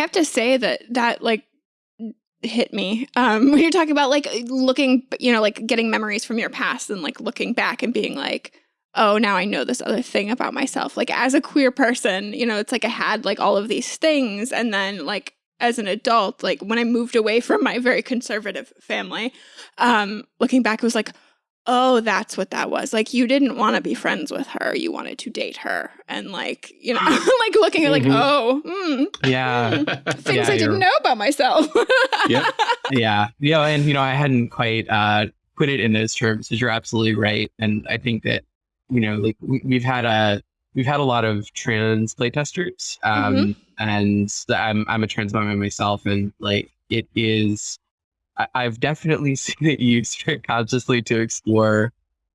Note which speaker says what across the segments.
Speaker 1: have to say that that like hit me um, when you're talking about like looking, you know, like getting memories from your past and like looking back and being like, oh, now I know this other thing about myself. Like as a queer person, you know, it's like I had like all of these things and then like as an adult, like when I moved away from my very conservative family, um, looking back, it was like, oh, that's what that was. Like you didn't want to be friends with her. You wanted to date her. And like, you know, like looking at like, mm -hmm. oh, mm,
Speaker 2: yeah.
Speaker 1: Mm, things yeah, I didn't know about myself.
Speaker 2: yeah. Yeah. You know, and you know, I hadn't quite uh put it in those terms, because you're absolutely right. And I think that, you know, like we, we've had a we've had a lot of trans playtesters. Um mm -hmm. and I'm I'm a trans mom myself and like it is I, have definitely seen it used consciously to explore,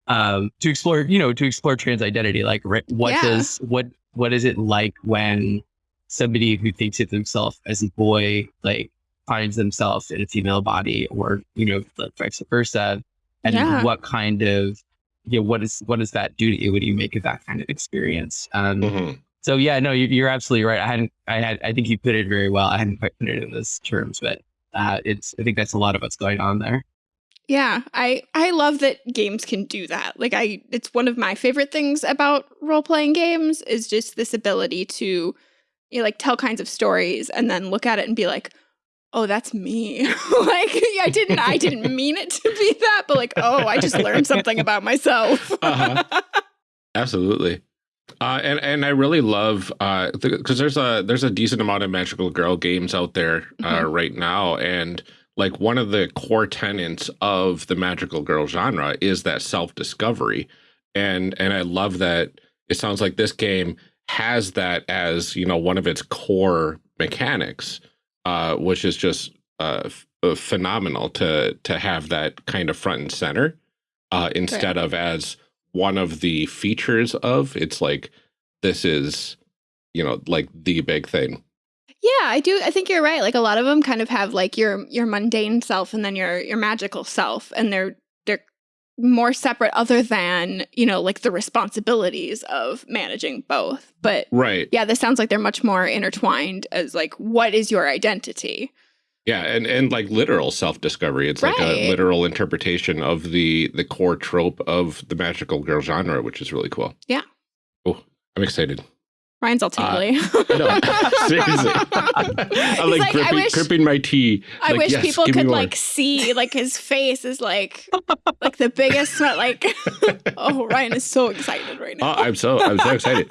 Speaker 2: um, to explore, you know, to explore trans identity. Like, what yeah. does what what is it like when somebody who thinks of themselves as a boy, like, finds themselves in a female body, or you know, like vice versa, and yeah. what kind of you know, what is what does that do to you? What do you make of that kind of experience? Um, mm-hmm. So yeah, no, you're absolutely right. I hadn't, I had, I think you put it very well. I hadn't quite put it in those terms, but uh, it's I think that's a lot of what's going on there.
Speaker 1: Yeah, I I love that games can do that. Like I it's one of my favorite things about role-playing games is just this ability to you know, like tell kinds of stories and then look at it and be like, "Oh, that's me." like I didn't I didn't mean it to be that, but like, "Oh, I just learned something about myself."
Speaker 3: uh -huh. Absolutely. Uh, and and I really love uh because uh, there's a there's a decent amount of magical girl games out there uh, mm -hmm. right now, and like one of the core tenets of the magical girl genre is that self discovery, and and I love that it sounds like this game has that as you know one of its core mechanics, uh, which is just uh, uh, phenomenal to to have that kind of front and center uh, instead right. of as one of the features of. It's like this is, you know, like the big thing.
Speaker 1: Yeah, I do. I think you're right. Like a lot of them kind of have like your your mundane self and then your your magical self, and they're they're more separate other than you know like the responsibilities of managing both. But
Speaker 3: right,
Speaker 1: yeah, this sounds like they're much more intertwined as like what is your identity.
Speaker 3: Yeah, and and like literal self discovery. It's right. like a literal interpretation of the the core trope of the magical girl genre, which is really cool.
Speaker 1: Yeah.
Speaker 3: Oh, I'm excited.
Speaker 1: Ryan's all tingly. Uh, no,
Speaker 3: seriously. I'm like, like gripping, wish, gripping, my tea.
Speaker 1: I
Speaker 3: like,
Speaker 1: wish
Speaker 3: yes,
Speaker 1: people could like see like his face is like like the biggest like oh Ryan is so excited right now.
Speaker 3: Uh, I'm so I'm so excited.